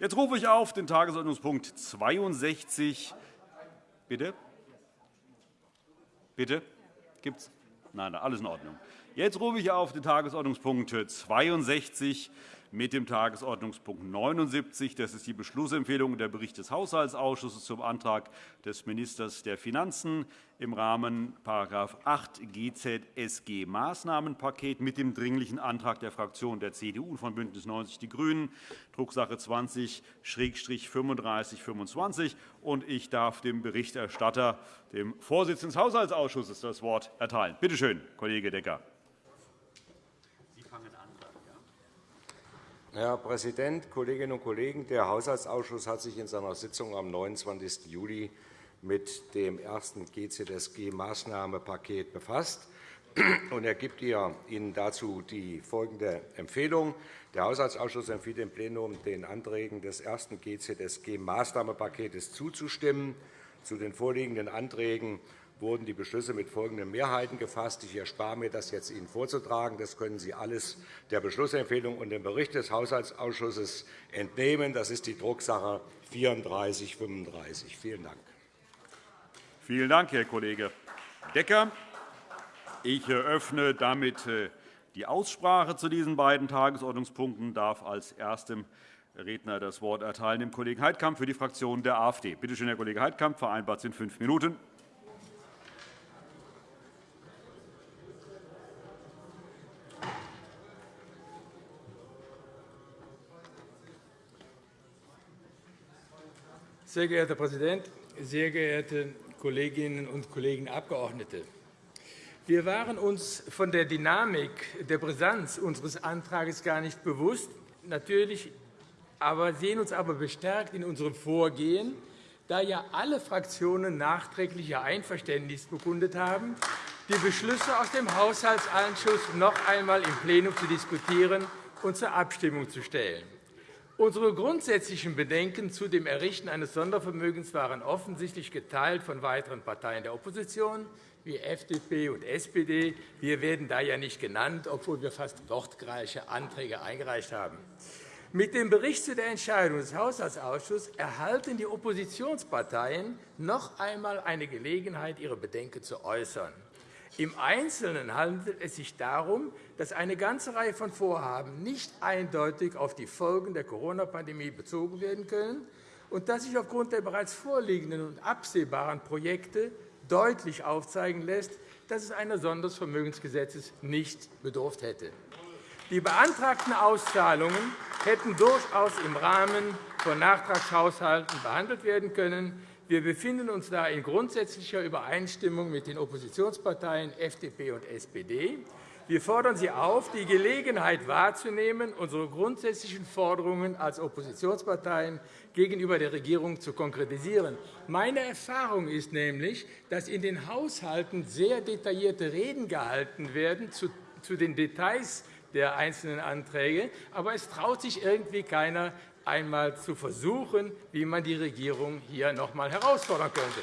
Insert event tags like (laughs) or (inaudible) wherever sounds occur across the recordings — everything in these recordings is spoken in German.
Jetzt rufe ich auf den Tagesordnungspunkt 62. Bitte? Bitte? Gibt's? Nein, alles in Ordnung. Jetzt rufe ich auf den Tagesordnungspunkt 62 mit dem Tagesordnungspunkt 79. Das ist die Beschlussempfehlung der Bericht des Haushaltsausschusses zum Antrag des Ministers der Finanzen im Rahmen § 8 GZSG Maßnahmenpaket mit dem Dringlichen Antrag der Fraktionen der CDU und von BÜNDNIS 90 die GRÜNEN, Drucksache 20-3525. Ich darf dem Berichterstatter, dem Vorsitzenden des Haushaltsausschusses, das Wort erteilen. Bitte schön, Kollege Decker. Herr Präsident, Kolleginnen und Kollegen! Der Haushaltsausschuss hat sich in seiner Sitzung am 29. Juli mit dem ersten GZSG-Maßnahmenpaket befasst. Er gibt Ihnen dazu die folgende Empfehlung. Der Haushaltsausschuss empfiehlt dem Plenum, den Anträgen des ersten GZSG-Maßnahmenpakets zuzustimmen. Zu den vorliegenden Anträgen wurden die Beschlüsse mit folgenden Mehrheiten gefasst. Ich erspare mir, das jetzt Ihnen vorzutragen. Das können Sie alles der Beschlussempfehlung und dem Bericht des Haushaltsausschusses entnehmen. Das ist die Drucksache 3435. Vielen Dank. Vielen Dank, Herr Kollege Decker. Ich eröffne damit äh, die Aussprache zu diesen beiden Tagesordnungspunkten und darf als erstem Redner das Wort erteilen dem Kollegen Heidkamp für die Fraktion der AfD. Bitte schön, Herr Kollege Heidkamp. Vereinbart sind fünf Minuten. Sehr geehrter Herr Präsident, sehr geehrte Kolleginnen und Kollegen Abgeordnete! Wir waren uns von der Dynamik der Brisanz unseres Antrags gar nicht bewusst, natürlich, aber sehen uns aber bestärkt in unserem Vorgehen, da ja alle Fraktionen nachträglich ihr Einverständnis bekundet haben, die Beschlüsse aus dem Haushaltsausschuss noch einmal im Plenum zu diskutieren und zur Abstimmung zu stellen. Unsere grundsätzlichen Bedenken zu dem Errichten eines Sondervermögens waren offensichtlich geteilt von weiteren Parteien der Opposition, wie FDP und SPD. Wir werden da ja nicht genannt, obwohl wir fast wortgleiche Anträge eingereicht haben. Mit dem Bericht zu der Entscheidung des Haushaltsausschusses erhalten die Oppositionsparteien noch einmal eine Gelegenheit, ihre Bedenken zu äußern. Im Einzelnen handelt es sich darum, dass eine ganze Reihe von Vorhaben nicht eindeutig auf die Folgen der Corona-Pandemie bezogen werden können und dass sich aufgrund der bereits vorliegenden und absehbaren Projekte deutlich aufzeigen lässt, dass es eines Sondervermögensgesetzes nicht bedurft hätte. Die beantragten Auszahlungen hätten durchaus im Rahmen von Nachtragshaushalten behandelt werden können. Wir befinden uns da in grundsätzlicher Übereinstimmung mit den Oppositionsparteien FDP und SPD. Wir fordern Sie auf, die Gelegenheit wahrzunehmen, unsere grundsätzlichen Forderungen als Oppositionsparteien gegenüber der Regierung zu konkretisieren. Meine Erfahrung ist nämlich, dass in den Haushalten sehr detaillierte Reden gehalten werden zu den Details der einzelnen Anträge, aber es traut sich irgendwie keiner, einmal zu versuchen, wie man die Regierung hier noch einmal herausfordern könnte.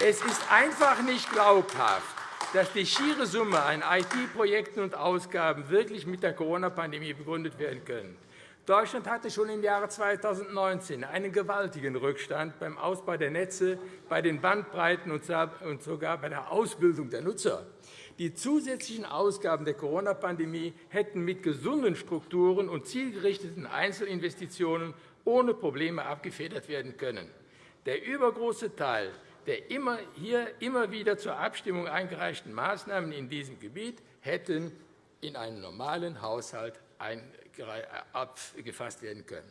Es ist einfach nicht glaubhaft, dass die schiere Summe an IT-Projekten und Ausgaben wirklich mit der Corona-Pandemie begründet werden können. Deutschland hatte schon im Jahre 2019 einen gewaltigen Rückstand beim Ausbau der Netze, bei den Bandbreiten und sogar bei der Ausbildung der Nutzer. Die zusätzlichen Ausgaben der Corona-Pandemie hätten mit gesunden Strukturen und zielgerichteten Einzelinvestitionen ohne Probleme abgefedert werden können. Der übergroße Teil der immer hier immer wieder zur Abstimmung eingereichten Maßnahmen in diesem Gebiet hätten in einen normalen Haushalt abgefasst werden können.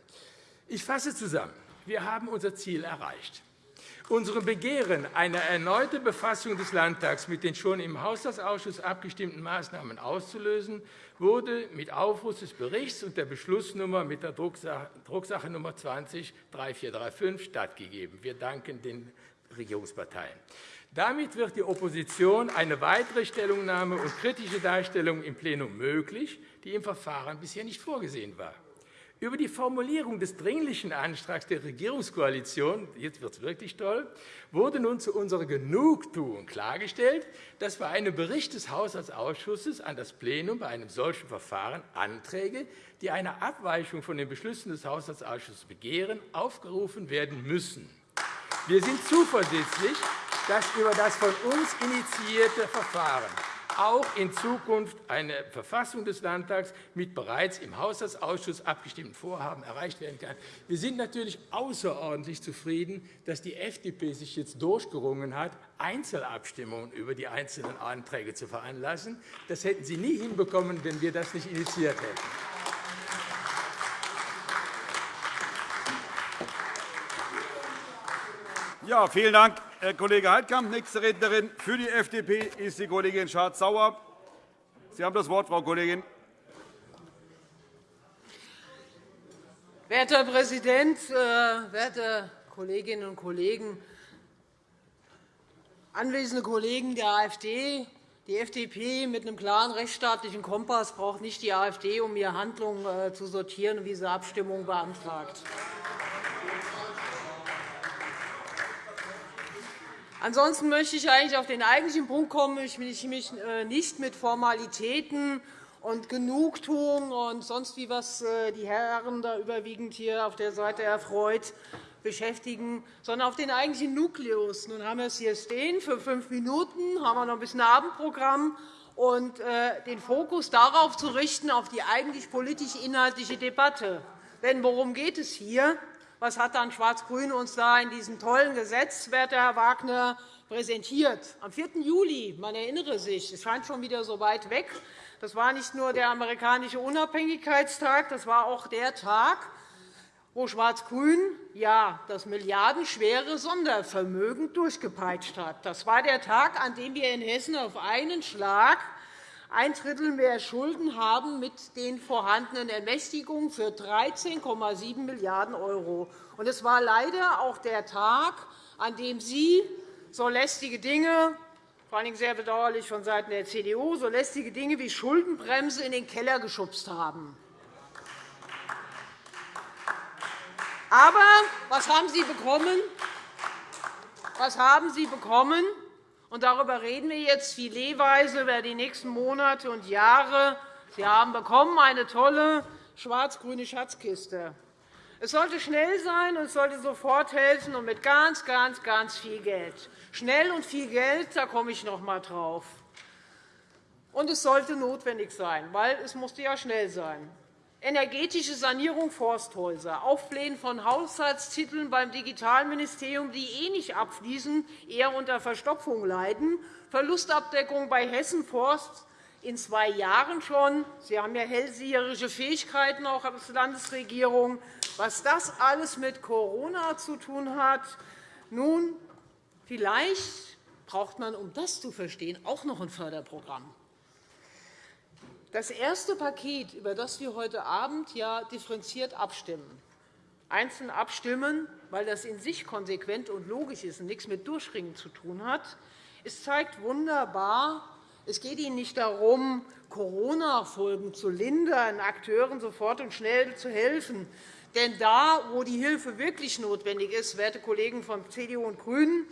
Ich fasse zusammen. Wir haben unser Ziel erreicht. Unserem Begehren, eine erneute Befassung des Landtags mit den schon im Haushaltsausschuss abgestimmten Maßnahmen auszulösen, wurde mit Aufruf des Berichts und der Beschlussnummer mit der Drucksache Nummer 20-3435 stattgegeben. Wir danken den Regierungsparteien. Damit wird die Opposition eine weitere Stellungnahme und kritische Darstellung im Plenum möglich, die im Verfahren bisher nicht vorgesehen war. Über die Formulierung des Dringlichen Antrags der Regierungskoalition – jetzt wird es wirklich toll – wurde nun zu unserer Genugtuung klargestellt, dass bei einem Bericht des Haushaltsausschusses an das Plenum bei einem solchen Verfahren Anträge, die eine Abweichung von den Beschlüssen des Haushaltsausschusses begehren, aufgerufen werden müssen. Wir sind zuversichtlich, dass über das von uns initiierte Verfahren auch in Zukunft eine Verfassung des Landtags mit bereits im Haushaltsausschuss abgestimmten Vorhaben erreicht werden kann. Wir sind natürlich außerordentlich zufrieden, dass die FDP sich jetzt durchgerungen hat, Einzelabstimmungen über die einzelnen Anträge zu veranlassen. Das hätten Sie nie hinbekommen, wenn wir das nicht initiiert hätten. Ja, vielen Dank, Herr Kollege Heidkamp. Nächste Rednerin für die FDP ist die Kollegin Schardt-Sauer. Sie haben das Wort, Frau Kollegin. Werter Herr Präsident, äh, werte Kolleginnen und Kollegen! Anwesende Kollegen der AfD, die FDP mit einem klaren rechtsstaatlichen Kompass braucht nicht die AfD, um ihre Handlungen äh, zu sortieren wie sie Abstimmung beantragt. Ansonsten möchte ich eigentlich auf den eigentlichen Punkt kommen. Ich mich äh, nicht mit Formalitäten und Genugtuung und sonst wie was äh, die Herren da überwiegend hier auf der Seite erfreut beschäftigen, sondern auf den eigentlichen Nukleus. Nun haben wir es hier stehen. Für fünf Minuten haben wir noch ein bisschen Abendprogramm und äh, den Fokus darauf zu richten, auf die eigentlich politisch-inhaltliche Debatte. Denn worum geht es hier? Was hat dann Schwarz-Grün uns da in diesem tollen Gesetz, werter Herr Wagner, präsentiert? Am 4. Juli, man erinnere sich, es scheint schon wieder so weit weg, das war nicht nur der amerikanische Unabhängigkeitstag, das war auch der Tag, wo Schwarz-Grün ja, das milliardenschwere Sondervermögen durchgepeitscht hat. Das war der Tag, an dem wir in Hessen auf einen Schlag ein Drittel mehr Schulden haben mit den vorhandenen Ermächtigungen für 13,7 Milliarden €. Es war leider auch der Tag, an dem Sie so lästige Dinge vor allem sehr bedauerlich vonseiten der CDU so lästige Dinge wie Schuldenbremse in den Keller geschubst haben. Aber was haben Sie bekommen? Was haben Sie bekommen? Und darüber reden wir jetzt filetweise über die nächsten Monate und Jahre. Sie haben bekommen eine tolle schwarz-grüne Schatzkiste. Es sollte schnell sein, und es sollte sofort helfen und mit ganz, ganz, ganz viel Geld. Schnell und viel Geld, da komme ich noch einmal drauf. Und es sollte notwendig sein, weil es musste ja schnell sein energetische Sanierung Forsthäuser, Aufblähen von Haushaltstiteln beim Digitalministerium, die eh nicht abfließen, eher unter Verstopfung leiden, Verlustabdeckung bei Hessen Forst in zwei Jahren schon. Sie haben ja hellseherische Fähigkeiten auch als Landesregierung. Was das alles mit Corona zu tun hat, nun, vielleicht braucht man, um das zu verstehen, auch noch ein Förderprogramm. Das erste Paket, über das wir heute Abend ja differenziert abstimmen, einzeln abstimmen, weil das in sich konsequent und logisch ist und nichts mit Durchringen zu tun hat, es zeigt wunderbar, es geht Ihnen nicht darum, Corona-Folgen zu lindern, Akteuren sofort und schnell zu helfen. Denn da, wo die Hilfe wirklich notwendig ist, werte Kollegen von CDU und GRÜNEN,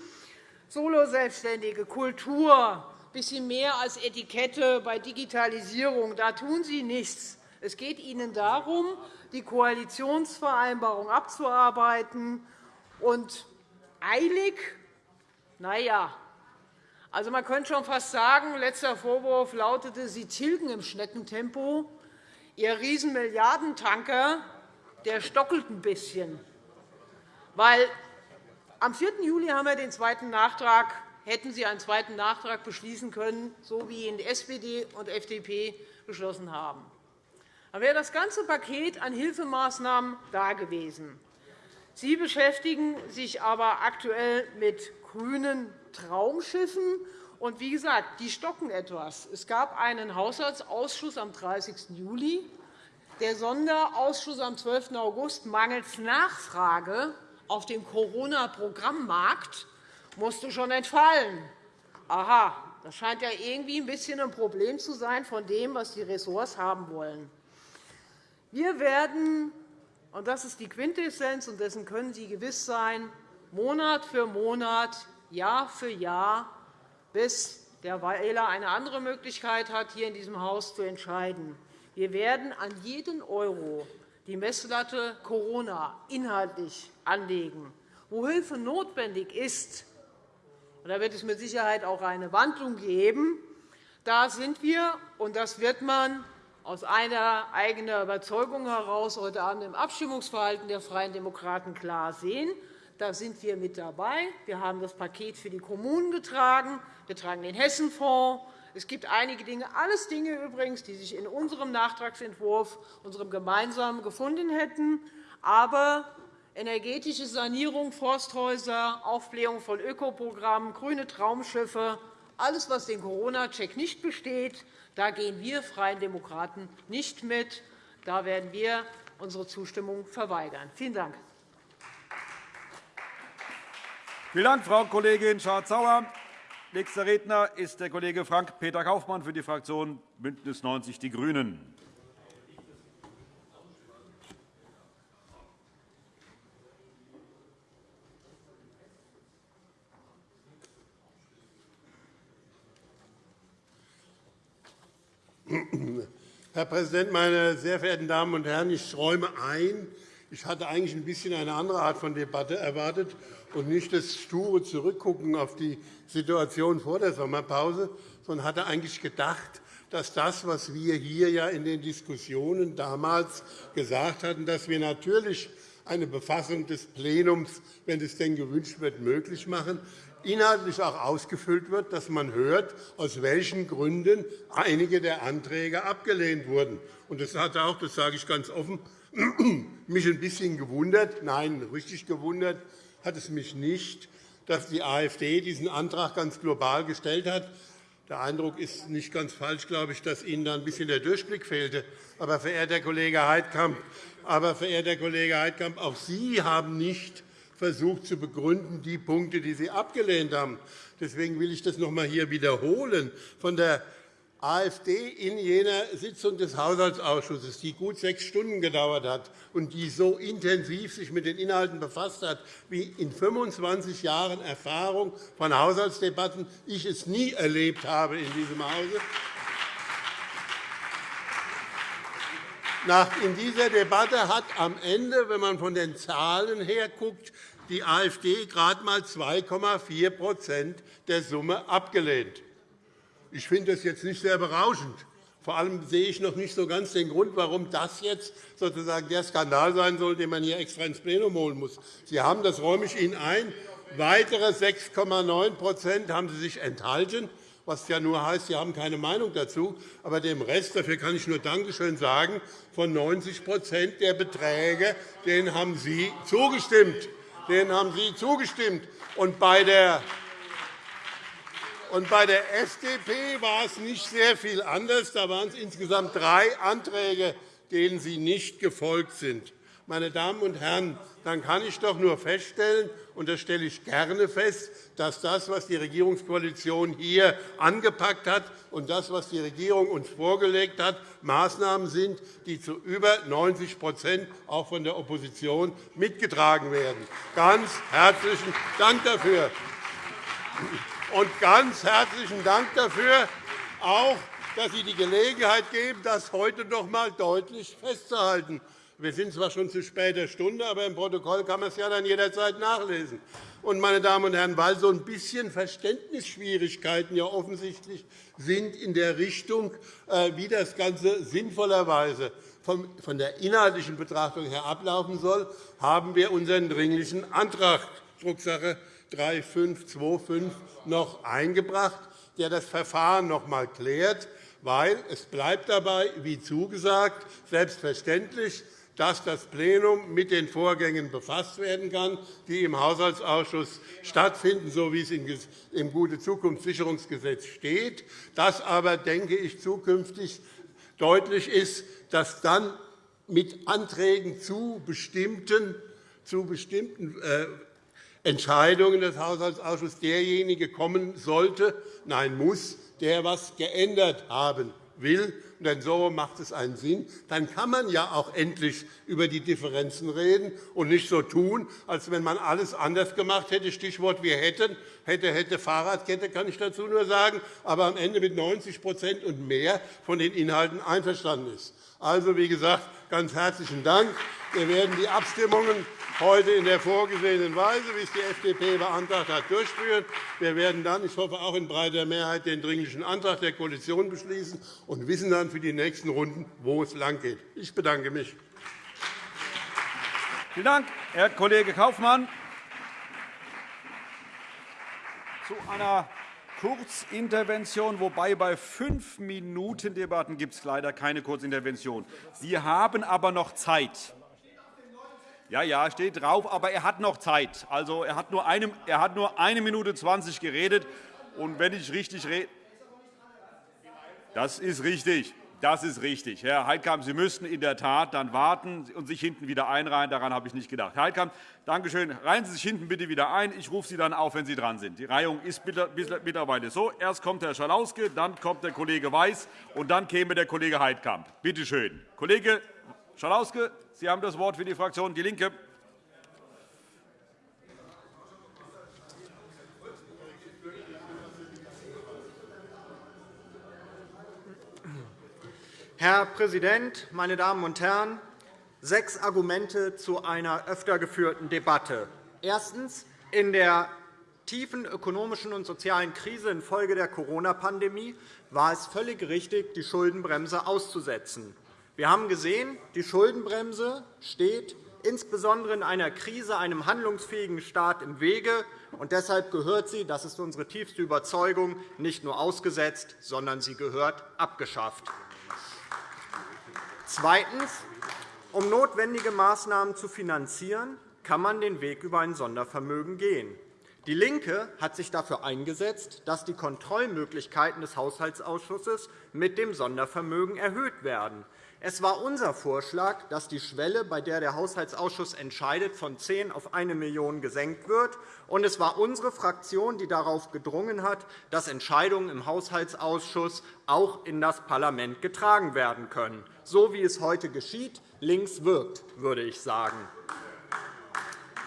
Soloselbstständige, Kultur, bisschen mehr als Etikette bei Digitalisierung. Da tun Sie nichts. Es geht Ihnen darum, die Koalitionsvereinbarung abzuarbeiten. Und eilig? Na ja. Also, man könnte schon fast sagen, letzter Vorwurf lautete, Sie tilgen im Schneckentempo. Ihr Riesenmilliardentanker der stockelt ein bisschen. Weil am 4. Juli haben wir den zweiten Nachtrag hätten Sie einen zweiten Nachtrag beschließen können, so wie ihn SPD und FDP beschlossen haben. Dann wäre das ganze Paket an Hilfemaßnahmen dagewesen. Sie beschäftigen sich aber aktuell mit grünen Traumschiffen. Und wie gesagt, die stocken etwas. Es gab einen Haushaltsausschuss am 30. Juli. Der Sonderausschuss am 12. August mangels Nachfrage auf dem Corona-Programmmarkt musste schon entfallen. Aha, das scheint ja irgendwie ein bisschen ein Problem zu sein von dem, was die Ressorts haben wollen. Wir werden Und das ist die Quintessenz, und dessen können Sie gewiss sein, Monat für Monat, Jahr für Jahr, bis der Wähler eine andere Möglichkeit hat, hier in diesem Haus zu entscheiden. Wir werden an jeden Euro die Messlatte Corona inhaltlich anlegen. Wo Hilfe notwendig ist, da wird es mit Sicherheit auch eine Wandlung geben, da sind wir, und das wird man aus einer eigenen Überzeugung heraus heute Abend im Abstimmungsverhalten der Freien Demokraten klar sehen. Da sind wir mit dabei. Wir haben das Paket für die Kommunen getragen. Wir tragen den Hessenfonds. Es gibt einige Dinge, alles Dinge übrigens, die sich in unserem Nachtragsentwurf, unserem gemeinsamen, gefunden hätten. Aber energetische Sanierung, Forsthäuser, Aufblähung von Ökoprogrammen, grüne Traumschiffe, alles, was den Corona-Check nicht besteht, da gehen wir Freien Demokraten nicht mit. Da werden wir unsere Zustimmung verweigern. Vielen Dank. Vielen Dank, Frau Kollegin Schardt-Sauer. Nächster Redner ist der Kollege Frank-Peter Kaufmann für die Fraktion BÜNDNIS 90 die GRÜNEN. Herr Präsident, meine sehr verehrten Damen und Herren! Ich räume ein, ich hatte eigentlich ein bisschen eine andere Art von Debatte erwartet und nicht das sture Zurückgucken auf die Situation vor der Sommerpause, sondern hatte eigentlich gedacht, dass das, was wir hier ja in den Diskussionen damals gesagt hatten, dass wir natürlich eine Befassung des Plenums, wenn es denn gewünscht wird, möglich machen, inhaltlich auch ausgefüllt wird, dass man hört, aus welchen Gründen einige der Anträge abgelehnt wurden. Das hat auch, das sage ich ganz offen, (clears throat) mich ein bisschen gewundert. Nein, richtig gewundert hat es mich nicht, dass die AfD diesen Antrag ganz global gestellt hat. Der Eindruck ist nicht ganz falsch, glaube ich, dass Ihnen da ein bisschen der Durchblick fehlte. Aber, verehrter Kollege Heidkamp, aber, verehrter Kollege Heidkamp auch Sie haben nicht versucht zu begründen, die Punkte, die Sie abgelehnt haben. Deswegen will ich das noch einmal hier wiederholen. Von der AfD in jener Sitzung des Haushaltsausschusses, die gut sechs Stunden gedauert hat und die so intensiv sich mit den Inhalten befasst hat, wie in 25 Jahren Erfahrung von Haushaltsdebatten ich es nie erlebt habe in diesem Hause. In dieser Debatte hat am Ende, wenn man von den Zahlen her guckt, die AfD gerade einmal 2,4% der Summe abgelehnt. Ich finde das jetzt nicht sehr berauschend. Vor allem sehe ich noch nicht so ganz den Grund, warum das jetzt sozusagen der Skandal sein soll, den man hier extra ins Plenum holen muss. Sie haben, das räume ich Ihnen ein, weitere 6,9% haben Sie sich enthalten, was ja nur heißt, Sie haben keine Meinung dazu. Aber dem Rest, dafür kann ich nur Dankeschön sagen, von 90% der Beträge denen haben Sie zugestimmt. Denen haben Sie zugestimmt. Und bei der und bei der FDP war es nicht sehr viel anders. Da waren es insgesamt drei Anträge, denen Sie nicht gefolgt sind. Meine Damen und Herren, dann kann ich doch nur feststellen, und das stelle ich gerne fest, dass das, was die Regierungskoalition hier angepackt hat, und das, was die Regierung uns vorgelegt hat, Maßnahmen sind, die zu über 90 auch von der Opposition mitgetragen werden. Ganz herzlichen Dank dafür. Und ganz herzlichen Dank dafür, auch, dass Sie die Gelegenheit geben, das heute noch einmal deutlich festzuhalten. Wir sind zwar schon zu später Stunde, aber im Protokoll kann man es ja dann jederzeit nachlesen. Und, meine Damen und Herren, weil so ein bisschen Verständnisschwierigkeiten ja offensichtlich sind in der Richtung, äh, wie das Ganze sinnvollerweise von der inhaltlichen Betrachtung her ablaufen soll, haben wir unseren Dringlichen Antrag, Drucksache 3525 noch eingebracht, der das Verfahren noch einmal klärt, weil es bleibt dabei, wie zugesagt, selbstverständlich, dass das Plenum mit den Vorgängen befasst werden kann, die im Haushaltsausschuss stattfinden, so wie es im Gute Zukunftssicherungsgesetz steht. Dass aber, denke ich, zukünftig deutlich ist, dass dann mit Anträgen zu bestimmten, zu bestimmten äh, Entscheidungen des Haushaltsausschusses derjenige kommen sollte, nein muss, der etwas geändert haben will. Denn so macht es einen Sinn. Dann kann man ja auch endlich über die Differenzen reden und nicht so tun, als wenn man alles anders gemacht hätte. Stichwort wir hätten. Hätte, hätte Fahrradkette, kann ich dazu nur sagen, aber am Ende mit 90% und mehr von den Inhalten einverstanden ist. Also, wie gesagt, ganz herzlichen Dank. Wir werden die Abstimmungen heute in der vorgesehenen Weise, wie es die FDP beantragt hat, durchführen. Wir werden dann, ich hoffe auch in breiter Mehrheit, den Dringlichen Antrag der Koalition beschließen und wissen dann für die nächsten Runden, wo es langgeht. Ich bedanke mich. Vielen Dank, Herr Kollege Kaufmann. Zu einer Kurzintervention, wobei bei fünf Minuten Debatten gibt es leider keine Kurzintervention. Sie haben aber noch Zeit. Ja, ja, steht drauf, aber er hat noch Zeit. Also, er, hat nur eine, er hat nur eine Minute 20 geredet. Und wenn ich richtig rede, das ist richtig. Das ist richtig. Herr Heidkamp, Sie müssten in der Tat dann warten und sich hinten wieder einreihen. Daran habe ich nicht gedacht. Herr Heidkamp, danke schön. Reihen Sie sich hinten bitte wieder ein. Ich rufe Sie dann auf, wenn Sie dran sind. Die Reihung ist mittlerweile so. Erst kommt Herr Schalauske, dann kommt der Kollege Weiß, und dann käme der Kollege Heidkamp. Bitte schön. Kollege Schalauske, Sie haben das Wort für die Fraktion DIE LINKE. Herr Präsident, meine Damen und Herren! Sechs Argumente zu einer öfter geführten Debatte. Erstens. In der tiefen ökonomischen und sozialen Krise infolge der Corona-Pandemie war es völlig richtig, die Schuldenbremse auszusetzen. Wir haben gesehen, die Schuldenbremse steht insbesondere in einer Krise einem handlungsfähigen Staat im Wege. Und deshalb gehört sie, das ist unsere tiefste Überzeugung, nicht nur ausgesetzt, sondern sie gehört abgeschafft. Zweitens. Um notwendige Maßnahmen zu finanzieren, kann man den Weg über ein Sondervermögen gehen. DIE LINKE hat sich dafür eingesetzt, dass die Kontrollmöglichkeiten des Haushaltsausschusses mit dem Sondervermögen erhöht werden. Es war unser Vorschlag, dass die Schwelle, bei der der Haushaltsausschuss entscheidet, von 10 auf 1 Million gesenkt wird. Und es war unsere Fraktion, die darauf gedrungen hat, dass Entscheidungen im Haushaltsausschuss auch in das Parlament getragen werden können. So wie es heute geschieht, links wirkt, würde ich sagen.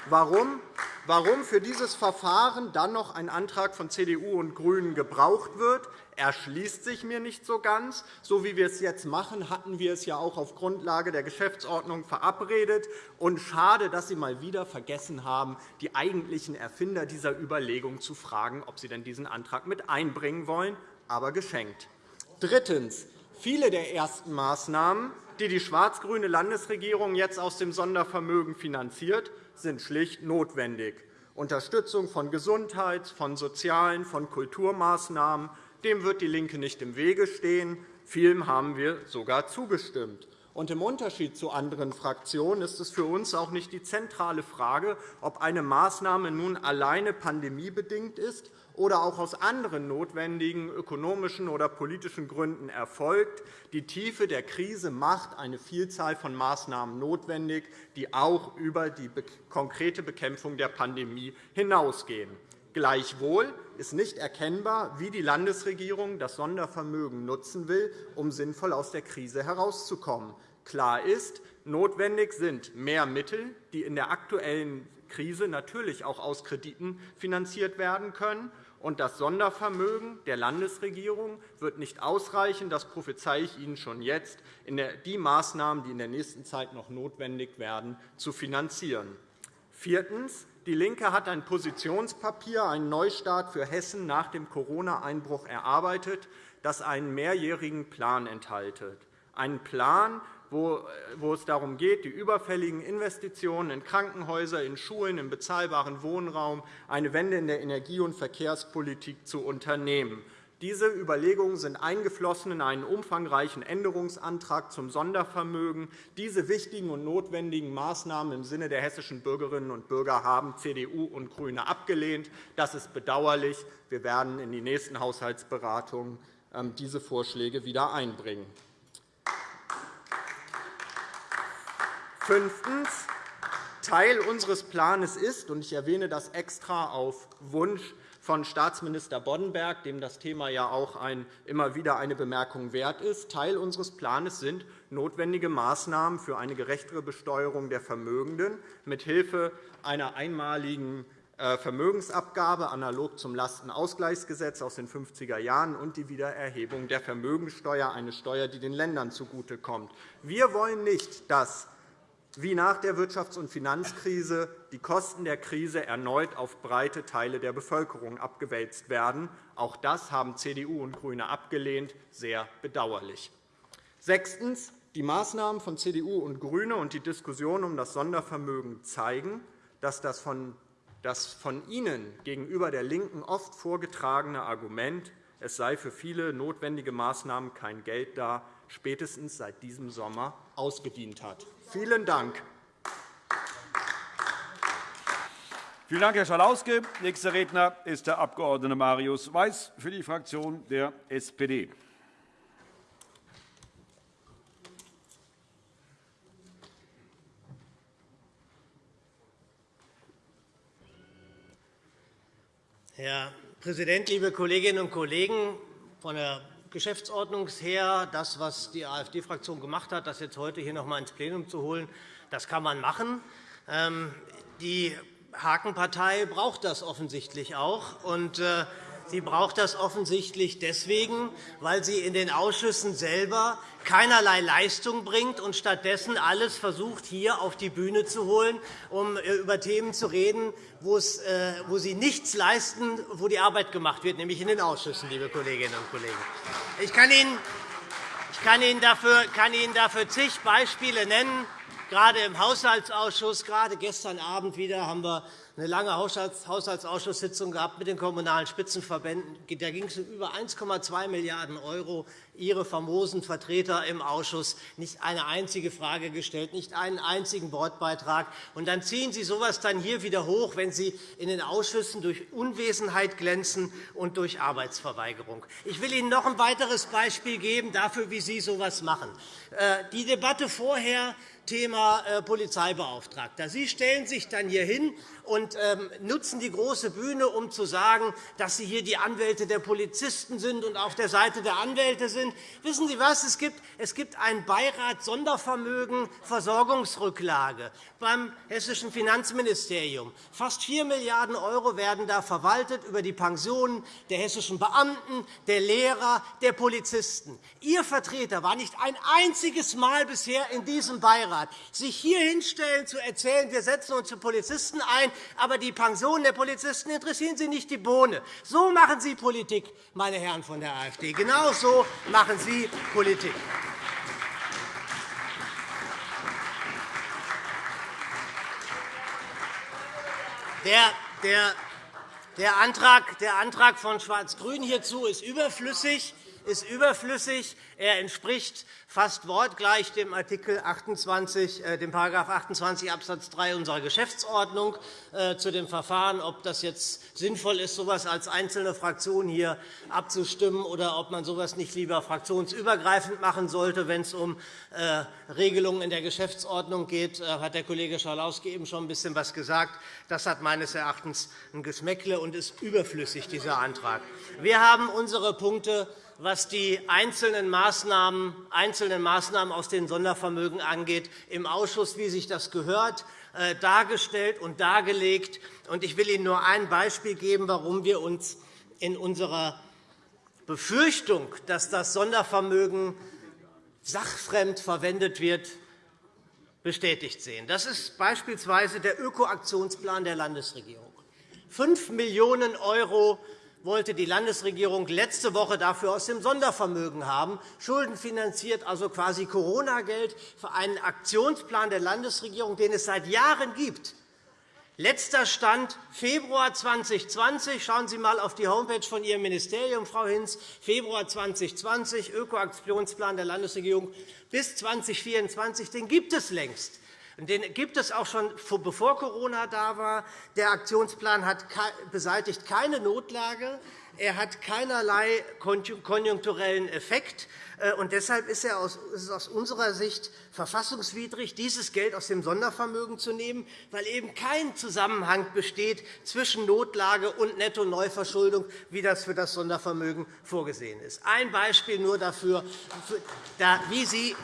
Warum? Warum für dieses Verfahren dann noch ein Antrag von CDU und GRÜNEN gebraucht wird, erschließt sich mir nicht so ganz. So wie wir es jetzt machen, hatten wir es ja auch auf Grundlage der Geschäftsordnung verabredet. Und schade, dass Sie mal wieder vergessen haben, die eigentlichen Erfinder dieser Überlegung zu fragen, ob sie denn diesen Antrag mit einbringen wollen. Aber geschenkt. Drittens. Viele der ersten Maßnahmen, die die schwarz-grüne Landesregierung jetzt aus dem Sondervermögen finanziert, sind schlicht notwendig. Unterstützung von Gesundheits-, von sozialen, von Kulturmaßnahmen, dem wird DIE LINKE nicht im Wege stehen. Vielem haben wir sogar zugestimmt. Und Im Unterschied zu anderen Fraktionen ist es für uns auch nicht die zentrale Frage, ob eine Maßnahme nun alleine pandemiebedingt ist oder auch aus anderen notwendigen ökonomischen oder politischen Gründen erfolgt. Die Tiefe der Krise macht eine Vielzahl von Maßnahmen notwendig, die auch über die konkrete Bekämpfung der Pandemie hinausgehen. Gleichwohl ist nicht erkennbar, wie die Landesregierung das Sondervermögen nutzen will, um sinnvoll aus der Krise herauszukommen. Klar ist, notwendig sind mehr Mittel, die in der aktuellen Krise natürlich auch aus Krediten finanziert werden können. Und das Sondervermögen der Landesregierung wird nicht ausreichen. Das prophezeie ich Ihnen schon jetzt, die Maßnahmen, die in der nächsten Zeit noch notwendig werden, zu finanzieren. Viertens. DIE LINKE hat ein Positionspapier, einen Neustart für Hessen nach dem Corona-Einbruch erarbeitet, das einen mehrjährigen Plan enthält. Einen Plan, wo es darum geht, die überfälligen Investitionen in Krankenhäuser, in Schulen, in bezahlbaren Wohnraum, eine Wende in der Energie- und Verkehrspolitik zu unternehmen. Diese Überlegungen sind eingeflossen in einen umfangreichen Änderungsantrag zum Sondervermögen. Diese wichtigen und notwendigen Maßnahmen im Sinne der hessischen Bürgerinnen und Bürger haben CDU und GRÜNE abgelehnt. Das ist bedauerlich. Wir werden in die nächsten Haushaltsberatungen ähm, diese Vorschläge wieder einbringen. Fünftens. Teil unseres Plans ist, und ich erwähne das extra auf Wunsch von Staatsminister Boddenberg, dem das Thema ja auch ein, immer wieder eine Bemerkung wert ist. Teil unseres Plans sind notwendige Maßnahmen für eine gerechtere Besteuerung der Vermögenden mithilfe einer einmaligen äh, Vermögensabgabe analog zum Lastenausgleichsgesetz aus den 50er Jahren und die Wiedererhebung der Vermögenssteuer, eine Steuer, die den Ländern zugutekommt. Wir wollen nicht, dass wie nach der Wirtschafts- und Finanzkrise die Kosten der Krise erneut auf breite Teile der Bevölkerung abgewälzt werden. Auch das haben CDU und GRÜNE abgelehnt. Sehr bedauerlich. Sechstens. Die Maßnahmen von CDU und GRÜNE und die Diskussion um das Sondervermögen zeigen, dass das von das von Ihnen gegenüber der LINKEN oft vorgetragene Argument, es sei für viele notwendige Maßnahmen kein Geld da, spätestens seit diesem Sommer ausgedient hat. Vielen Dank. Vielen Dank, Herr Schalauske. Nächster Redner ist der Abg. Marius Weiß für die Fraktion der SPD. Herr Präsident, liebe Kolleginnen und Kollegen! Von der Geschäftsordnung her, das, was die AfD-Fraktion gemacht hat, das jetzt heute hier noch einmal ins Plenum zu holen, das kann man machen. Ähm, die Hakenpartei braucht das offensichtlich auch. Und äh, Sie braucht das offensichtlich deswegen, weil sie in den Ausschüssen selber keinerlei Leistung bringt und stattdessen alles versucht, hier auf die Bühne zu holen, um äh, über Themen zu reden, äh, wo Sie nichts leisten, wo die Arbeit gemacht wird, nämlich in den Ausschüssen, liebe Kolleginnen und Kollegen. Ich kann Ihnen, ich kann Ihnen, dafür, kann Ihnen dafür zig Beispiele nennen. Gerade im Haushaltsausschuss, gerade gestern Abend wieder, haben wir eine lange Haushaltsausschusssitzung gehabt mit den Kommunalen Spitzenverbänden. Da ging es um über 1,2 Milliarden €. Ihre famosen Vertreter im Ausschuss nicht eine einzige Frage gestellt, nicht einen einzigen Wortbeitrag. Und dann ziehen Sie so etwas dann hier wieder hoch, wenn Sie in den Ausschüssen durch Unwesenheit glänzen und durch Arbeitsverweigerung. Ich will Ihnen noch ein weiteres Beispiel geben dafür, wie Sie so etwas machen. Äh, die Debatte vorher Thema äh, Polizeibeauftragter. Sie stellen sich dann hier hin und ähm, nutzen die große Bühne, um zu sagen, dass Sie hier die Anwälte der Polizisten sind und auf der Seite der Anwälte sind. Wissen Sie was? Es gibt, es gibt einen Beirat Sondervermögen Versorgungsrücklage beim Hessischen Finanzministerium. Fast 4 Milliarden € werden da verwaltet über die Pensionen der hessischen Beamten, der Lehrer, der Polizisten. Ihr Vertreter war nicht ein einziges Mal bisher in diesem Beirat. Sich hier hinstellen, zu erzählen, wir setzen uns für Polizisten ein, aber die Pensionen der Polizisten interessieren Sie nicht die Bohne. So machen Sie Politik, meine Herren von der AfD. Genau so machen Sie Politik. Der, der, der, Antrag, der Antrag von Schwarz-Grün hierzu ist überflüssig ist überflüssig. Er entspricht fast wortgleich dem Artikel 28, äh, dem 28 Abs. 3 unserer Geschäftsordnung äh, zu dem Verfahren, ob das jetzt sinnvoll ist, so etwas als einzelne Fraktion hier abzustimmen, oder ob man so etwas nicht lieber fraktionsübergreifend machen sollte, wenn es um äh, Regelungen in der Geschäftsordnung geht. Hat der Kollege Schalauske eben schon ein bisschen was gesagt. Das hat meines Erachtens ein Geschmäckle und ist überflüssig, dieser Antrag. Wir haben unsere Punkte was die einzelnen Maßnahmen, einzelnen Maßnahmen aus den Sondervermögen angeht, im Ausschuss, wie sich das gehört, äh, dargestellt und dargelegt. Ich will Ihnen nur ein Beispiel geben, warum wir uns in unserer Befürchtung, dass das Sondervermögen sachfremd verwendet wird, bestätigt sehen. Das ist beispielsweise der Ökoaktionsplan der Landesregierung. 5 Millionen € wollte die Landesregierung letzte Woche dafür aus dem Sondervermögen haben, schuldenfinanziert, also quasi Corona-Geld für einen Aktionsplan der Landesregierung, den es seit Jahren gibt. Letzter Stand Februar 2020. Schauen Sie einmal auf die Homepage von Ihrem Ministerium, Frau Hinz. Februar 2020, Ökoaktionsplan der Landesregierung bis 2024. Den gibt es längst. Den gibt es auch schon, bevor Corona da war. Der Aktionsplan hat beseitigt keine Notlage. Er hat keinerlei konjunkturellen Effekt. Äh, und deshalb ist es aus unserer Sicht verfassungswidrig, dieses Geld aus dem Sondervermögen zu nehmen, weil eben kein Zusammenhang besteht zwischen Notlage und Netto-Neuverschuldung, wie das für das Sondervermögen vorgesehen ist. Ein Beispiel nur dafür, wie Sie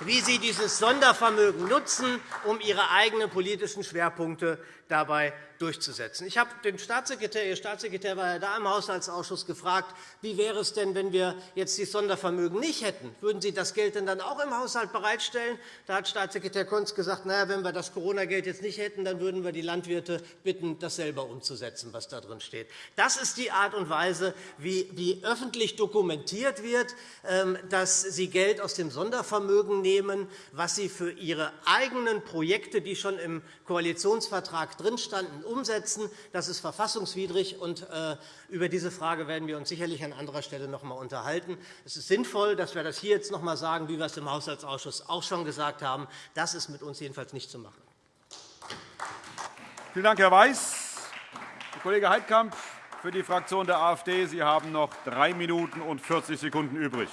wie Sie dieses Sondervermögen nutzen, um Ihre eigenen politischen Schwerpunkte dabei durchzusetzen. Ich habe den Staatssekretär, Ihr Staatssekretär war ja da im Haushaltsausschuss, gefragt, wie wäre es denn, wenn wir jetzt das Sondervermögen nicht hätten? Würden Sie das Geld denn dann auch im Haushalt bereitstellen? Da hat Staatssekretär Kunz gesagt, na, wenn wir das Corona-Geld jetzt nicht hätten, dann würden wir die Landwirte bitten, das selber umzusetzen, was da drin steht. Das ist die Art und Weise, wie öffentlich dokumentiert wird, ähm, dass Sie Geld aus dem Sondervermögen nehmen, was Sie für Ihre eigenen Projekte, die schon im Koalitionsvertrag drin standen, umsetzen. Das ist verfassungswidrig. Und, äh, über diese Frage werden wir uns sicherlich an anderer Stelle noch einmal unterhalten. Es ist sinnvoll, dass wir das hier jetzt noch einmal sagen, wie wir es im Haushaltsausschuss auch schon gesagt haben. Das ist mit uns jedenfalls nicht zu machen. Vielen Dank, Herr Weiß. Herr Kollege Heidkamp für die Fraktion der AfD. Sie haben noch drei Minuten und 40 Sekunden übrig.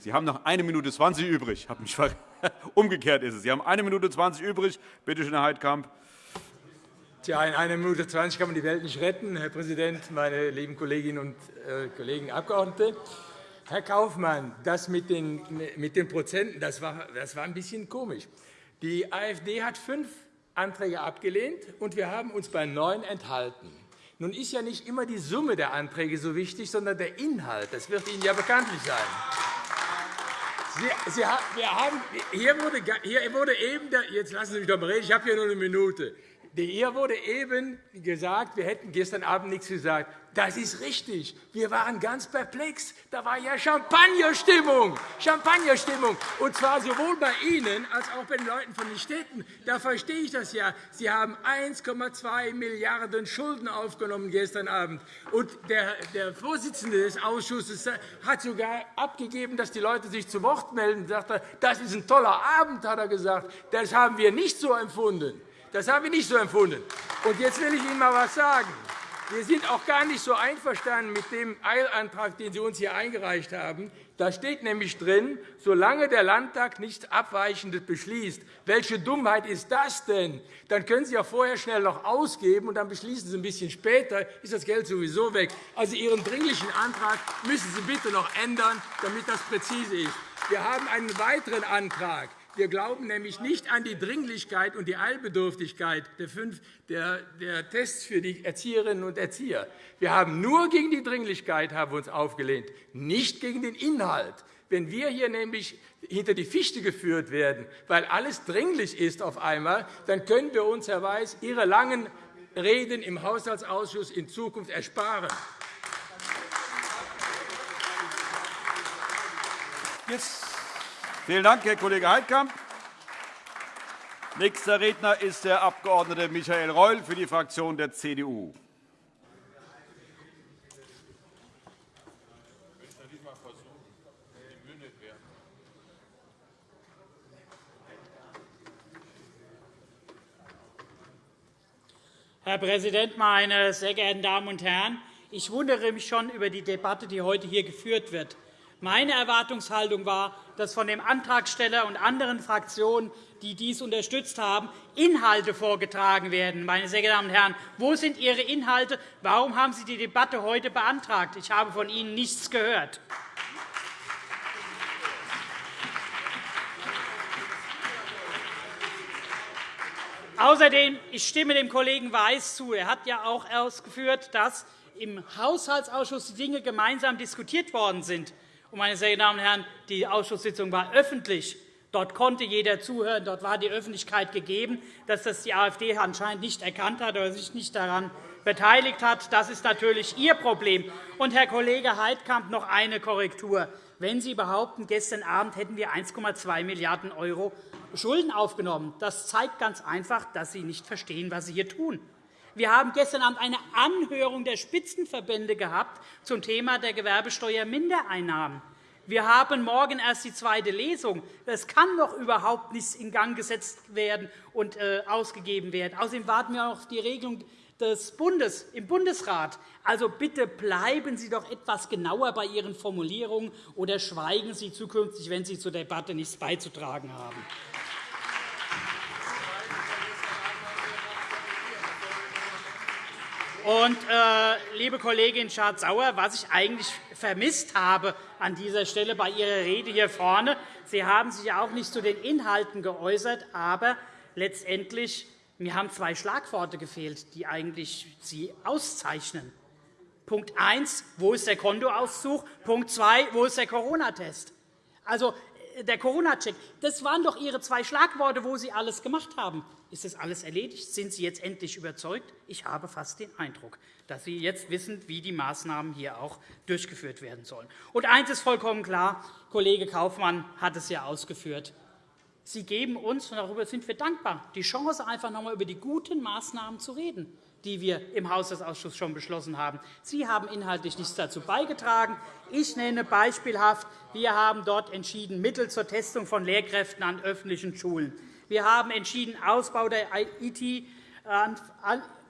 Sie haben noch 1 Minute 20 übrig. (laughs) Umgekehrt ist es. Sie haben 1 Minute 20 übrig. Bitte schön, Herr Heidkamp. Tja, in 1 Minute 20 kann man die Welt nicht retten, Herr Präsident, meine lieben Kolleginnen und äh, Kollegen Abgeordnete. Herr Kaufmann, das mit den, mit den Prozenten, das war, das war ein bisschen komisch. Die AfD hat fünf Anträge abgelehnt, und wir haben uns bei neun enthalten. Nun ist ja nicht immer die Summe der Anträge so wichtig, sondern der Inhalt. Das wird Ihnen ja bekanntlich sein. Sie, Sie, wir haben, hier, wurde, hier wurde eben, jetzt lassen Sie mich doch mal reden, ich habe hier nur eine Minute. Hier wurde eben gesagt, wir hätten gestern Abend nichts gesagt. Das ist richtig. Wir waren ganz perplex. Da war ja Champagnerstimmung. Champagnerstimmung. Und zwar sowohl bei Ihnen als auch bei den Leuten von den Städten. Da verstehe ich das ja. Sie haben 1,2 Milliarden Schulden aufgenommen gestern Abend. Und der, der Vorsitzende des Ausschusses hat sogar abgegeben, dass die Leute sich zu Wort melden. Sagt das ist ein toller Abend, hat er gesagt. Das haben wir nicht so empfunden. Das haben wir nicht so empfunden. Und jetzt will ich Ihnen einmal etwas sagen. Wir sind auch gar nicht so einverstanden mit dem Eilantrag, den Sie uns hier eingereicht haben. Da steht nämlich drin, solange der Landtag nichts Abweichendes beschließt. Welche Dummheit ist das denn? Dann können Sie ja vorher schnell noch ausgeben, und dann beschließen Sie ein bisschen später, ist das Geld sowieso weg. Also Ihren Dringlichen Antrag müssen Sie bitte noch ändern, damit das präzise ist. Wir haben einen weiteren Antrag. Wir glauben nämlich nicht an die Dringlichkeit und die Eilbedürftigkeit der, Tests für die Erzieherinnen und Erzieher. Wir haben nur gegen die Dringlichkeit haben wir uns aufgelehnt, nicht gegen den Inhalt. Wenn wir hier nämlich hinter die Fichte geführt werden, weil alles dringlich ist auf einmal, dann können wir uns, Herr Weiß, Ihre langen Reden im Haushaltsausschuss in Zukunft ersparen. Jetzt Vielen Dank, Herr Kollege Heidkamp. Nächster Redner ist der Abg. Michael Reul für die Fraktion der CDU. Herr Präsident, meine sehr geehrten Damen und Herren! Ich wundere mich schon über die Debatte, die heute hier geführt wird. Meine Erwartungshaltung war, dass von dem Antragsteller und anderen Fraktionen, die dies unterstützt haben, Inhalte vorgetragen werden. Meine sehr geehrten Damen und Herren, wo sind Ihre Inhalte? Warum haben Sie die Debatte heute beantragt? Ich habe von Ihnen nichts gehört. Außerdem ich stimme dem Kollegen Weiß zu. Er hat ja auch ausgeführt, dass im Haushaltsausschuss die Dinge gemeinsam diskutiert worden sind. Meine sehr geehrten Damen und Herren, die Ausschusssitzung war öffentlich. Dort konnte jeder zuhören. Dort war die Öffentlichkeit gegeben. Dass das die AfD anscheinend nicht erkannt hat oder sich nicht daran beteiligt hat, das ist natürlich Ihr Problem. Und, Herr Kollege Heidkamp, noch eine Korrektur. Wenn Sie behaupten, gestern Abend hätten wir 1,2 Milliarden € Schulden aufgenommen, das zeigt ganz einfach, dass Sie nicht verstehen, was Sie hier tun. Wir haben gestern Abend eine Anhörung der Spitzenverbände gehabt zum Thema der Gewerbesteuermindereinnahmen. Wir haben morgen erst die zweite Lesung. Das kann doch überhaupt nicht in Gang gesetzt werden und äh, ausgegeben werden. Außerdem warten wir auf die Regelung des Bundes im Bundesrat. Also bitte bleiben Sie doch etwas genauer bei Ihren Formulierungen oder schweigen Sie zukünftig, wenn Sie zur Debatte nichts beizutragen haben. Und, äh, liebe Kollegin Schardt-Sauer, was ich eigentlich vermisst habe an dieser Stelle bei Ihrer Rede hier vorne, Sie haben sich auch nicht zu den Inhalten geäußert, aber letztendlich mir haben zwei Schlagworte gefehlt, die eigentlich Sie auszeichnen. Punkt 1, wo ist der Kontoauszug? Punkt 2, wo ist der Corona-Test? Also, äh, der Corona-Check, das waren doch Ihre zwei Schlagworte, wo Sie alles gemacht haben. Ist das alles erledigt? Sind Sie jetzt endlich überzeugt? Ich habe fast den Eindruck, dass Sie jetzt wissen, wie die Maßnahmen hier auch durchgeführt werden sollen. Und eines ist vollkommen klar. Kollege Kaufmann hat es ja ausgeführt. Sie geben uns, und darüber sind wir dankbar, die Chance, einfach noch einmal über die guten Maßnahmen zu reden die wir im Haushaltsausschuss schon beschlossen haben. Sie haben inhaltlich nichts dazu beigetragen. Ich nenne beispielhaft, wir haben dort entschieden, Mittel zur Testung von Lehrkräften an öffentlichen Schulen. Wir haben entschieden, Ausbau der IT,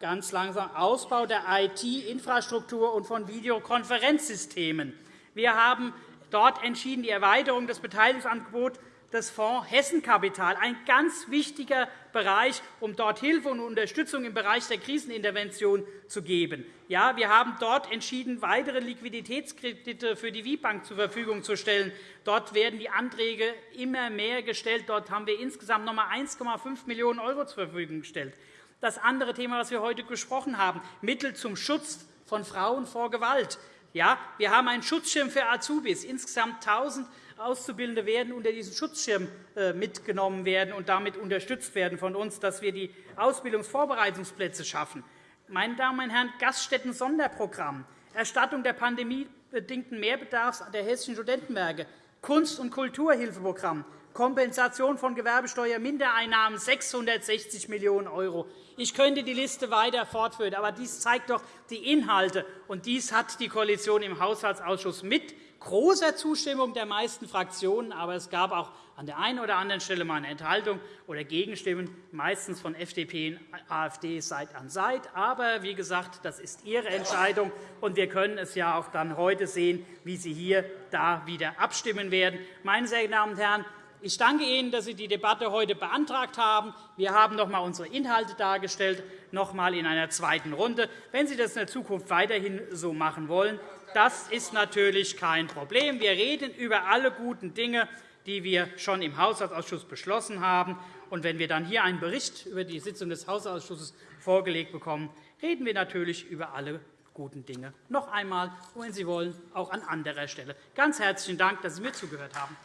ganz langsam Ausbau der IT-Infrastruktur und von Videokonferenzsystemen. Wir haben dort entschieden, die Erweiterung des Beteiligungsangebots des Fonds Hessenkapital, ein ganz wichtiger Bereich, um dort Hilfe und Unterstützung im Bereich der Krisenintervention zu geben. Ja, wir haben dort entschieden, weitere Liquiditätskredite für die WIBank zur Verfügung zu stellen. Dort werden die Anträge immer mehr gestellt. Dort haben wir insgesamt noch einmal 1,5 Millionen € zur Verfügung gestellt. Das andere Thema, das wir heute besprochen haben, Mittel zum Schutz von Frauen vor Gewalt. Ja, wir haben einen Schutzschirm für Azubis, insgesamt 1.000 Auszubildende werden unter diesen Schutzschirm äh, mitgenommen werden und damit unterstützt werden von uns, dass wir die Ausbildungsvorbereitungsplätze schaffen. Meine Damen und Herren, Gaststätten-Sonderprogramm, Erstattung der pandemiebedingten Mehrbedarfs der hessischen Studentenwerke, Kunst- und Kulturhilfeprogramm, Kompensation von Gewerbesteuermindereinnahmen 660 Millionen €. Ich könnte die Liste weiter fortführen, aber dies zeigt doch die Inhalte. Und dies hat die Koalition im Haushaltsausschuss mit großer Zustimmung der meisten Fraktionen, aber es gab auch an der einen oder anderen Stelle mal eine Enthaltung oder Gegenstimmen, meistens von FDP und AfD Seit an Seit. Aber wie gesagt, das ist Ihre Entscheidung, und wir können es ja auch dann heute sehen, wie Sie hier da wieder abstimmen werden. Meine sehr geehrten Damen und Herren, ich danke Ihnen, dass Sie die Debatte heute beantragt haben. Wir haben noch einmal unsere Inhalte dargestellt, noch einmal in einer zweiten Runde. Wenn Sie das in der Zukunft weiterhin so machen wollen, das ist natürlich kein Problem. Wir reden über alle guten Dinge, die wir schon im Haushaltsausschuss beschlossen haben. Und wenn wir dann hier einen Bericht über die Sitzung des Haushaltsausschusses vorgelegt bekommen, reden wir natürlich über alle guten Dinge noch einmal, und wenn Sie wollen, auch an anderer Stelle. Ganz herzlichen Dank, dass Sie mir zugehört haben.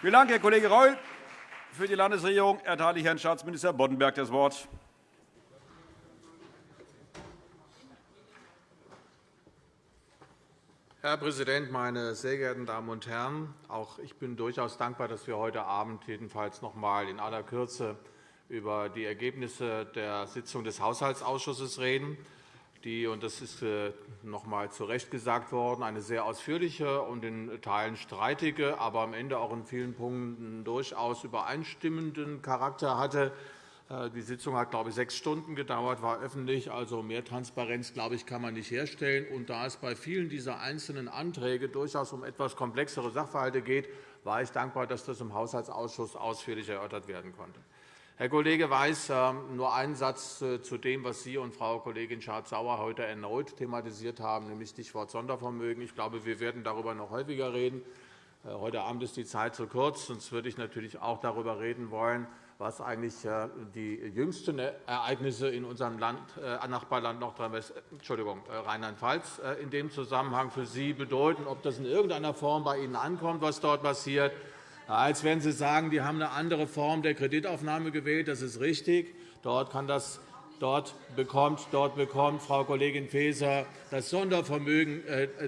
Vielen Dank, Herr Kollege Reul. Für die Landesregierung erteile ich Herrn Staatsminister Boddenberg das Wort. Herr Präsident, meine sehr geehrten Damen und Herren! Auch ich bin durchaus dankbar, dass wir heute Abend jedenfalls noch einmal in aller Kürze über die Ergebnisse der Sitzung des Haushaltsausschusses reden, die, und das ist äh, noch einmal zu Recht gesagt worden, eine sehr ausführliche und in Teilen streitige, aber am Ende auch in vielen Punkten durchaus übereinstimmenden Charakter hatte. Äh, die Sitzung hat, glaube ich, sechs Stunden gedauert, war öffentlich. Also mehr Transparenz, glaube ich, kann man nicht herstellen. Und da es bei vielen dieser einzelnen Anträge durchaus um etwas komplexere Sachverhalte geht, war ich dankbar, dass das im Haushaltsausschuss ausführlich erörtert werden konnte. Herr Kollege Weiß, ähm, nur einen Satz äh, zu dem, was Sie und Frau Kollegin Schardt-Sauer heute erneut thematisiert haben, nämlich Stichwort Sondervermögen. Ich glaube, wir werden darüber noch häufiger reden. Äh, heute Abend ist die Zeit zu kurz, sonst würde ich natürlich auch darüber reden wollen, was eigentlich äh, die jüngsten Ereignisse in unserem Land, äh, Nachbarland äh, Rheinland-Pfalz in dem Zusammenhang für Sie bedeuten, ob das in irgendeiner Form bei Ihnen ankommt, was dort passiert. Als werden Sie sagen, die haben eine andere Form der Kreditaufnahme gewählt. Das ist richtig. Dort kann das Dort bekommt, dort bekommt Frau Kollegin Faeser das Sondervermögen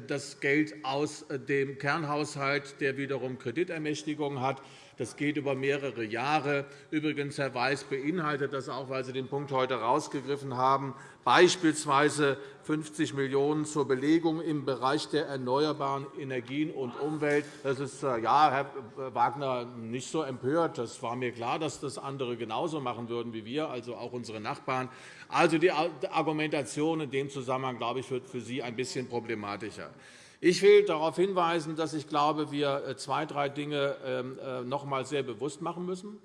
das Geld aus dem Kernhaushalt, der wiederum Kreditermächtigung hat. Das geht über mehrere Jahre. Übrigens, Herr Weiß beinhaltet das auch, weil Sie den Punkt heute herausgegriffen haben, beispielsweise 50 Millionen € zur Belegung im Bereich der erneuerbaren Energien und Umwelt. Das ist, äh, ja, Herr Wagner, nicht so empört. Das war mir klar, dass das andere genauso machen würden wie wir, also auch unsere Nachbarn. Also die Argumentation in dem Zusammenhang, glaube ich, wird für Sie ein bisschen problematischer. Ich will darauf hinweisen, dass ich glaube, wir äh, zwei, drei Dinge ähm, äh, noch einmal sehr bewusst machen müssen.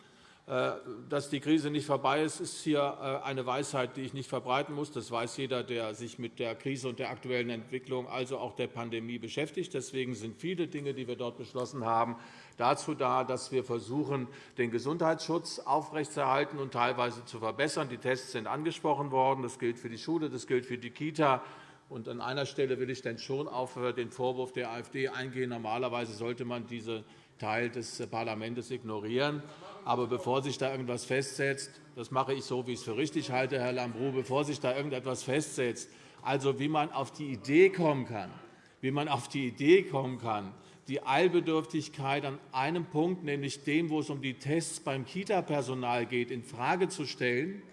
Äh, dass die Krise nicht vorbei ist, ist hier eine Weisheit, die ich nicht verbreiten muss. Das weiß jeder, der sich mit der Krise und der aktuellen Entwicklung, also auch der Pandemie, beschäftigt. Deswegen sind viele Dinge, die wir dort beschlossen haben, dazu da, dass wir versuchen, den Gesundheitsschutz aufrechtzuerhalten und teilweise zu verbessern. Die Tests sind angesprochen worden. Das gilt für die Schule, das gilt für die Kita. Und an einer Stelle will ich dann schon auf den Vorwurf der AfD eingehen. Normalerweise sollte man diesen Teil des Parlaments ignorieren. Aber bevor sich da irgendetwas festsetzt, das mache ich so, wie ich es für richtig halte, Herr Lambrou, bevor sich da irgendetwas festsetzt, also wie man auf die Idee kommen kann, wie man auf die Idee kommen kann, die Eilbedürftigkeit an einem Punkt, nämlich dem, wo es um die Tests beim Kita-Personal geht, infrage zu stellen,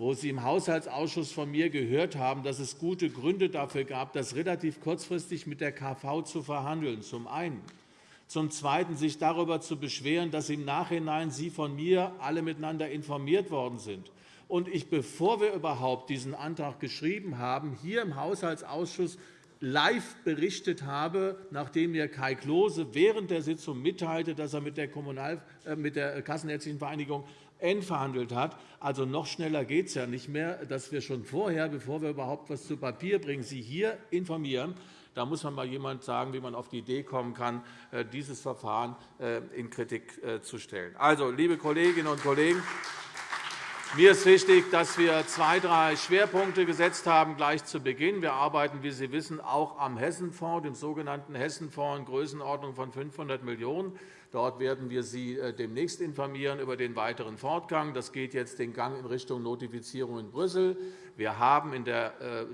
wo Sie im Haushaltsausschuss von mir gehört haben, dass es gute Gründe dafür gab, das relativ kurzfristig mit der KV zu verhandeln, zum einen. Zum Zweiten sich darüber zu beschweren, dass im Nachhinein Sie von mir alle miteinander informiert worden sind. Und ich, bevor wir überhaupt diesen Antrag geschrieben haben, hier im Haushaltsausschuss live berichtet habe, nachdem mir Kai Klose während der Sitzung mitteilte, dass er mit der, Kommunal äh, mit der Kassenärztlichen Vereinigung entverhandelt hat. Also noch schneller geht es ja nicht mehr, dass wir schon vorher, bevor wir überhaupt etwas zu Papier bringen, Sie hier informieren. Da muss man mal jemand sagen, wie man auf die Idee kommen kann, äh, dieses Verfahren äh, in Kritik äh, zu stellen. Also, liebe Kolleginnen und Kollegen, mir ist wichtig, dass wir zwei, drei Schwerpunkte gesetzt haben gleich zu Beginn. Wir arbeiten, wie Sie wissen, auch am Hessenfonds, dem sogenannten Hessenfonds in Größenordnung von 500 Millionen €. Dort werden wir Sie äh, demnächst informieren über den weiteren Fortgang. Das geht jetzt den Gang in Richtung Notifizierung in Brüssel. Wir haben in der äh, äh,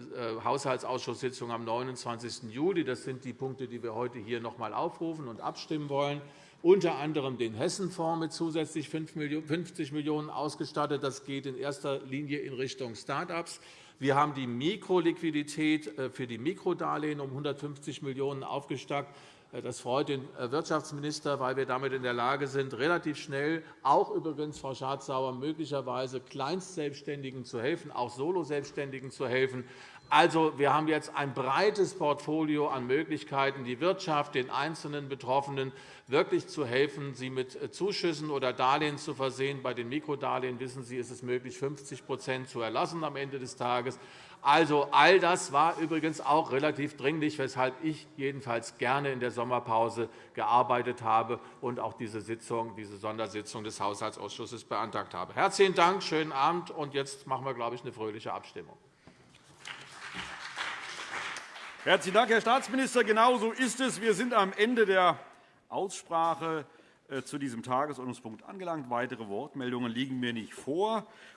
Haushaltsausschusssitzung am 29. Juli, das sind die Punkte, die wir heute hier noch einmal aufrufen und abstimmen wollen, unter anderem den Hessenfonds mit zusätzlich 50 Millionen € ausgestattet. Das geht in erster Linie in Richtung Start-ups. Wir haben die Mikroliquidität für die Mikrodarlehen um 150 Millionen € aufgestockt. Äh, das freut den äh, Wirtschaftsminister, weil wir damit in der Lage sind, relativ schnell, auch übrigens, Frau Schardt-Sauer, möglicherweise Kleinstselbstständigen zu helfen, auch Soloselbstständigen zu helfen. Also, wir haben jetzt ein breites Portfolio an Möglichkeiten, die Wirtschaft, den einzelnen Betroffenen wirklich zu helfen, sie mit äh, Zuschüssen oder Darlehen zu versehen. Bei den Mikrodarlehen wissen Sie, ist es möglich, 50 zu erlassen am Ende des Tages. Also, all das war übrigens auch relativ dringlich, weshalb ich jedenfalls gerne in der Sommerpause gearbeitet habe und auch diese, Sitzung, diese Sondersitzung des Haushaltsausschusses beantragt habe. Herzlichen Dank, schönen Abend. Und jetzt machen wir, glaube ich, eine fröhliche Abstimmung. Herzlichen Dank, Herr Staatsminister. Genau so ist es. Wir sind am Ende der Aussprache äh, zu diesem Tagesordnungspunkt angelangt. Weitere Wortmeldungen liegen mir nicht vor.